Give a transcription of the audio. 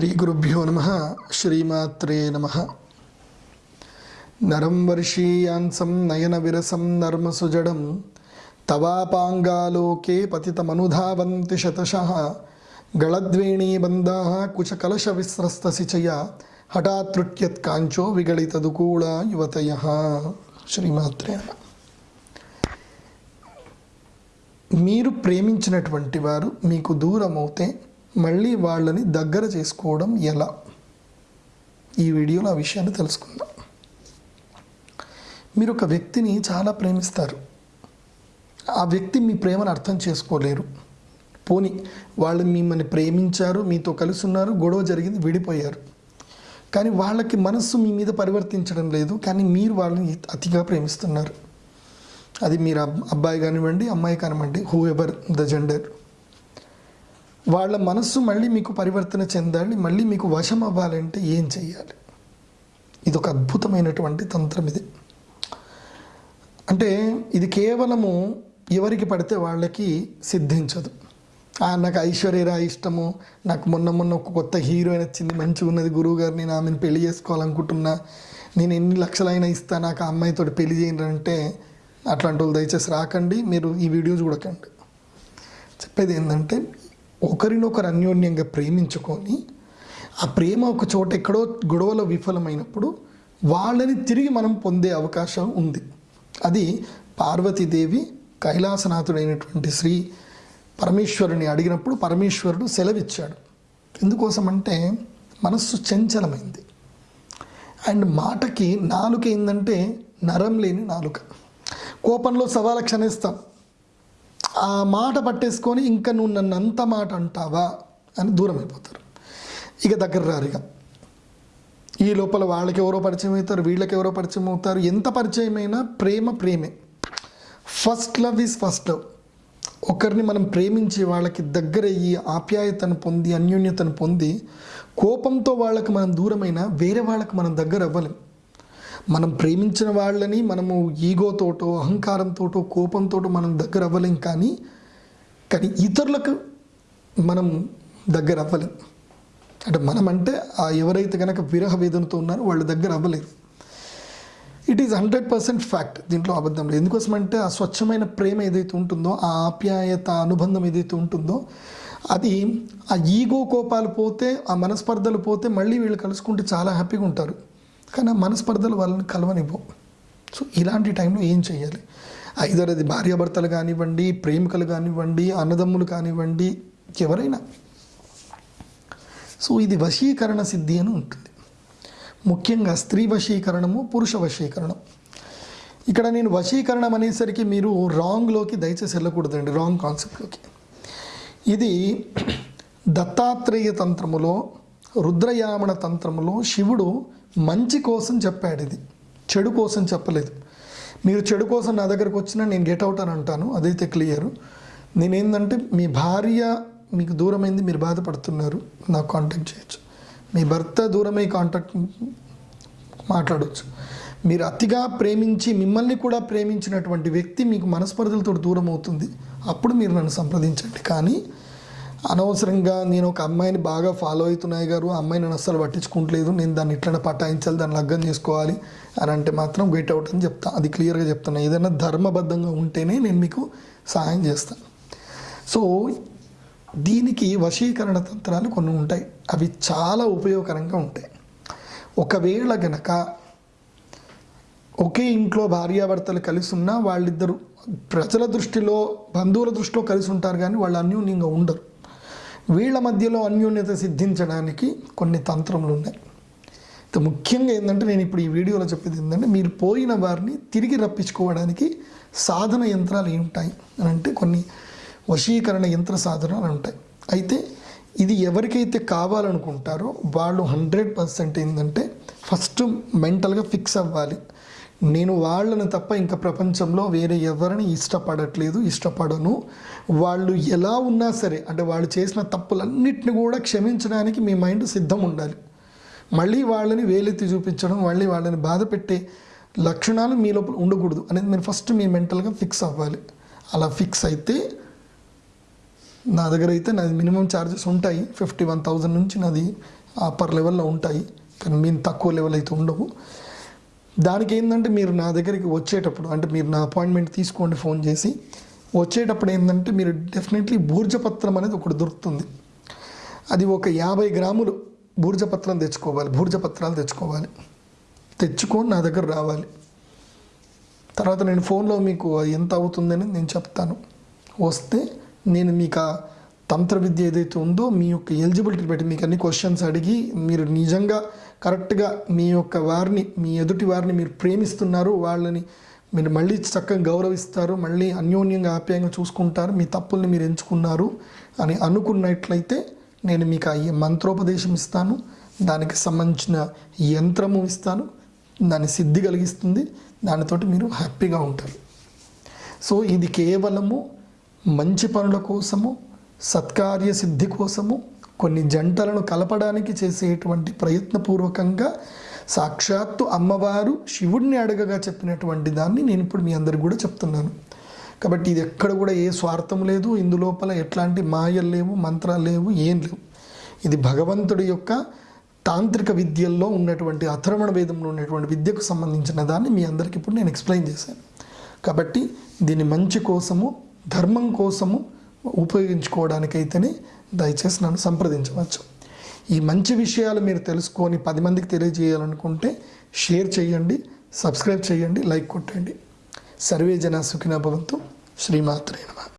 శ్రీ గురుభ్యో నమ శ్రీమాత్రే నమ నరం వర్షీయాంసం నయన విరసం నర్మసుజడం తవాపాంగాలోకే పతితమనుధావంతి శతశ గళద్వేణీబంధా కుచకలశ విస్రస్తశిచయ హఠాతృట్యత్ కాంచో విగళితదుకూళ యువతయ శ్రీమాత్రే నమ మీరు ప్రేమించినటువంటి వారు మీకు దూరమవుతే మళ్ళీ వాళ్ళని దగ్గర చేసుకోవడం ఎలా? ఈ వీడియోలో ఆ విషయాన్ని తెలుసుకుందాం. మీరు ఒక వ్యక్తిని చాలా ప్రేమిస్తారు. ఆ వ్యక్తి మీ ప్రేమను అర్థం చేసుకోలేరు. పోని వాళ్ళు మిమ్మల్ని ప్రేమించారు మీతో కలిసి ఉన్నారు గొడవ జరిగింది విడిపోయారు. కానీ వాళ్ళకి మనస్సు మీ మీద పరివర్తించడం లేదు. కానీ మీరు వాళ్ళని అతిగా ప్రేమిస్తున్నారు. అది మీరు అబ్బాయి కానివ్వండి అమ్మాయి కానివ్వండి హూ ఎవర్ ద జెండర్ వాళ్ళ మనస్సు మళ్ళీ మీకు పరివర్తన చెందాలి మళ్ళీ మీకు వశం అవ్వాలంటే ఏం చెయ్యాలి? ఇది ఒక అద్భుతమైనటువంటి తంత్రం ఇది. అంటే ఇది కేవలము ఎవరికి పడితే వాళ్ళకి సిద్ధించదు. "ఆ, నాకు ఐశ్వర్యరా ఇష్టము నాకు మొన్న మొన్న ఒక కొత్త హీరోయిన్ వచ్చింది మంచిగా ఉన్నది గురువు గారు నేను ఆమెను పెళ్ళి చేసుకోవాలనుకుంటున్నా నేను ఎన్ని లక్షలైనా ఇస్తా నాకు ఆ అమ్మాయితో పెళ్ళి చేయండి అంటే అట్లాంటి వాళ్ళు దయచేసి రాకండి మీరు ఈ వీడియో చూడకండి. చెప్పేది ఏంటంటే ఒకరినొకరు అన్యోన్యంగా ప్రేమించుకొని ఆ ప్రేమ ఒక చోట ఎక్కడో గొడవలో విఫలమైనప్పుడు వాళ్ళని తిరిగి మనం పొందే అవకాశం ఉంది. అది పార్వతీదేవి కైలాసనాథుడైనటువంటి శ్రీ పరమేశ్వరుని అడిగినప్పుడు పరమేశ్వరుడు సెలవిచ్చాడు. ఎందుకోసం అంటే మనస్సు చంచలమైంది. అండ్ మాటకి నాలుక ఏంటంటే నరం లేని నాలుక. కోపంలో సవాలు క్షణిస్తాం. ఆ మాట పట్టేసుకొని ఇంకా నువ్వు నన్ను అంత మాట అంటావా అని దూరం అయిపోతారు ఇక దగ్గర రారు ఇక. ఈ లోపల వాళ్ళకి ఎవరో పరిచయం అవుతారు వీళ్ళకి ఎవరో పరిచయం అవుతారు. ఎంత పరిచయమైనా ప్రేమ ప్రేమే. First love is first love ఒకరిని మనం ప్రేమించి వాళ్ళకి దగ్గర అయ్యి ఆప్యాయతను పొంది అన్యోన్యతను పొంది కోపంతో వాళ్ళకి మనం దూరమైనా వేరే వాళ్ళకి మనం దగ్గర అవ్వలేం. మనం ప్రేమించిన వాళ్ళని మనము ఈగోతోటో అహంకారంతోటో కోపంతోటో మనం దగ్గర అవ్వలేం కానీ కానీ ఇతరులకు మనం దగ్గర అవ్వలేం అంటే మనం అంటే ఆ ఎవరైతే కనుక విరహ వేదనతో ఉన్నారో వాళ్ళ దగ్గర అవ్వలేరు it is hundred percent fact దీంట్లో అబద్ధం లేదు ఎందుకోసం అంటే ఆ స్వచ్ఛమైన ప్రేమ ఏదైతే ఉంటుందో ఆ ఆప్యాయత అనుబంధం ఏదైతే ఉంటుందో అది ఆ ఈగో కోపాలు పోతే ఆ మనస్పర్ధలు పోతే మళ్ళీ వీళ్ళు కలుసుకుంటే చాలా హ్యాపీగా ఉంటారు. కానీ ఆ మనస్పర్ధలు వాళ్ళని కలవనివ్వవు సో ఇలాంటి టైంలో ఏం చేయాలి ఐదర్ అది భార్యాభర్తలు కానివ్వండి ప్రేమికులు కానివ్వండి అన్నదమ్ములు కానివ్వండి ఎవరైనా. సో ఇది వశీకరణ సిద్ధి అని ఉంటుంది. ముఖ్యంగా స్త్రీ వశీకరణము పురుష వశీకరణం. ఇక్కడ నేను వశీకరణం అనేసరికి మీరు రాంగ్లోకి దయచేసి వెళ్ళకూడదండి రాంగ్ కాన్సెప్ట్లోకి ఇది దత్తాత్రేయ తంత్రములో రుద్రయామణ తంత్రంలో శివుడు మంచి కోసం చెప్పాడు ఇది. చెడు కోసం చెప్పలేదు. మీరు చెడు కోసం నా దగ్గరకు వచ్చినా నేను గెట్ అవుట్ అని అంటాను. అదైతే క్లియర్ నేనేందంటే మీ భార్య మీకు దూరమైంది మీరు బాధపడుతున్నారు నాకు కాంటాక్ట్ చేయొచ్చు. మీ భర్త దూరమై కాంటాక్ట్ మాట్లాడవచ్చు మీరు అతిగా ప్రేమించి మిమ్మల్ని కూడా ప్రేమించినటువంటి వ్యక్తి మీకు మనస్పర్ధలతో దూరం అవుతుంది అప్పుడు మీరు నన్ను సంప్రదించండి. కానీ అనవసరంగా నేను ఒక అమ్మాయిని బాగా ఫాలో అవుతున్నాయి గారు ఆ అమ్మాయి అస్సలు పట్టించుకుంటలేదు నేను దాన్ని ఇట్లనే పటాయించాలి దాన్ని లగ్గం చేసుకోవాలి అని అంటే మాత్రం గెట్ అవుట్ అని చెప్తాను అది క్లియర్గా చెప్తాను ఏదైనా ధర్మబద్ధంగా ఉంటేనే నేను మీకు సహాయం చేస్తాను. సో దీనికి వశీకరణ తంత్రాలు కొన్ని ఉంటాయి. అవి చాలా ఉపయోగకరంగా ఉంటాయి. ఒకవేళ గనక ఒకే ఇంట్లో భార్యాభర్తలు కలిసి ఉన్నా వాళ్ళిద్దరు ప్రజల దృష్టిలో బంధువుల దృష్టిలో కలిసి ఉంటారు కానీ వాళ్ళు అన్యోన్యంగా ఉండరు. వీళ్ళ మధ్యలో అన్యోన్యత సిద్ధించడానికి కొన్ని తంత్రములు ఉన్నాయి. ముఖ్యంగా ఏంటంటే నేను ఇప్పుడు ఈ వీడియోలో చెప్పేది ఏంటంటే మీరు పోయిన వారిని తిరిగి రప్పించుకోవడానికి సాధన యంత్రాలు ఉంటాయి అని అంటే కొన్ని వశీకరణ యంత్ర సాధనాలు ఉంటాయి. అయితే ఇది ఎవరికైతే కావాలనుకుంటారో వాళ్ళు హండ్రెడ్ పర్సెంట్ ఏంటంటే ఫస్ట్ మెంటల్గా ఫిక్స్ అవ్వాలి. నేను వాళ్ళని తప్ప ఇంకా ప్రపంచంలో వేరే ఎవరిని ఇష్టపడట్లేదు ఇష్టపడను. వాళ్ళు ఎలా ఉన్నా సరే అంటే వాళ్ళు చేసిన తప్పులన్నిటిని కూడా క్షమించడానికి మీ మైండ్ సిద్ధం ఉండాలి. మళ్ళీ వాళ్ళని వేలెత్తి చూపించడం మళ్ళీ వాళ్ళని బాధ పెట్టే లక్షణాలు మీ లోపల ఉండకూడదు అనేది మీరు ఫస్ట్ మీ మెంటల్గా ఫిక్స్ అవ్వాలి. అలా ఫిక్స్ అయితే నా దగ్గర అయితే నాది మినిమం ఛార్జెస్ ఉంటాయి. ఫిఫ్టీ వన్ థౌజండ్ నుంచి నాది అప్పర్ లెవెల్లో ఉంటాయి. కానీ మేము తక్కువ లెవెల్ అయితే ఉండవు. దానికి ఏంటంటే మీరు నా దగ్గరికి వచ్చేటప్పుడు అంటే మీరు నా అపాయింట్మెంట్ తీసుకోండి ఫోన్ చేసి వచ్చేటప్పుడు ఏంటంటే మీరు డెఫినెట్లీ భూర్జపత్రం అనేది ఒకటి దొరుకుతుంది. అది ఒక యాభై గ్రాములు బూర్జపత్రం తెచ్చుకోవాలి బూర్జపత్రాలు తెచ్చుకోవాలి. తెచ్చుకొని నా దగ్గర రావాలి. తర్వాత నేను ఫోన్లో మీకు ఎంత అవుతుందని నేను చెప్తాను. వస్తే నేను మీకు ఆ తంత్ర విద్య ఏదైతే ఉందో మీ యొక్క ఎలిజిబిలిటీ బట్టి మీకు అన్ని క్వశ్చన్స్ అడిగి మీరు నిజంగా కరెక్ట్గా మీ యొక్క వారిని మీ ఎదుటి వారిని మీరు ప్రేమిస్తున్నారు వాళ్ళని మీరు మళ్ళీ చక్కగా గౌరవిస్తారు మళ్ళీ అన్యోన్యంగా ఆప్యాయంగా చూసుకుంటారు మీ తప్పుల్ని మీరు ఎంచుకున్నారు అని అనుకున్నట్లయితే నేను మీకు ఆ మంత్రోపదేశం ఇస్తాను. దానికి సంబంధించిన యంత్రము ఇస్తాను. దాని సిద్ధి కలిగిస్తుంది. దానితోటి మీరు హ్యాపీగా ఉంటారు. సో ఇది కేవలము మంచి పనుల కోసము సత్కార్య సిద్ధి కోసము కొన్ని జంటలను కలపడానికి చేసేటువంటి ప్రయత్నపూర్వకంగా సాక్షాత్తు అమ్మవారు శివుడిని అడగగా చెప్పినటువంటి దాన్ని నేను ఇప్పుడు మీ అందరికి కూడా చెప్తున్నాను. కాబట్టి ఇది ఎక్కడ కూడా ఏ స్వార్థం లేదు ఇందులోపల ఎట్లాంటి మాయలు లేవు మంత్రాలు లేవు ఏం లేవు. ఇది భగవంతుడి యొక్క తాంత్రిక విద్యల్లో ఉన్నటువంటి అథర్మణ వేదంలో ఉన్నటువంటి విద్యకు సంబంధించిన దాన్ని మీ అందరికి ఇప్పుడు నేను ఎక్స్ప్లెయిన్ చేశాను. కాబట్టి దీని మంచి కోసము ధర్మం కోసము ఉపయోగించుకోవడానికైతేనే దయచేసి నన్ను సంప్రదించవచ్చు. ఈ మంచి విషయాలు మీరు తెలుసుకొని పది మందికి తెలియజేయాలనుకుంటే షేర్ చేయండి సబ్స్క్రైబ్ చేయండి లైక్ కొట్టండి. సర్వే జన సుఖిన భవంతు. శ్రీమాత్రే నమ.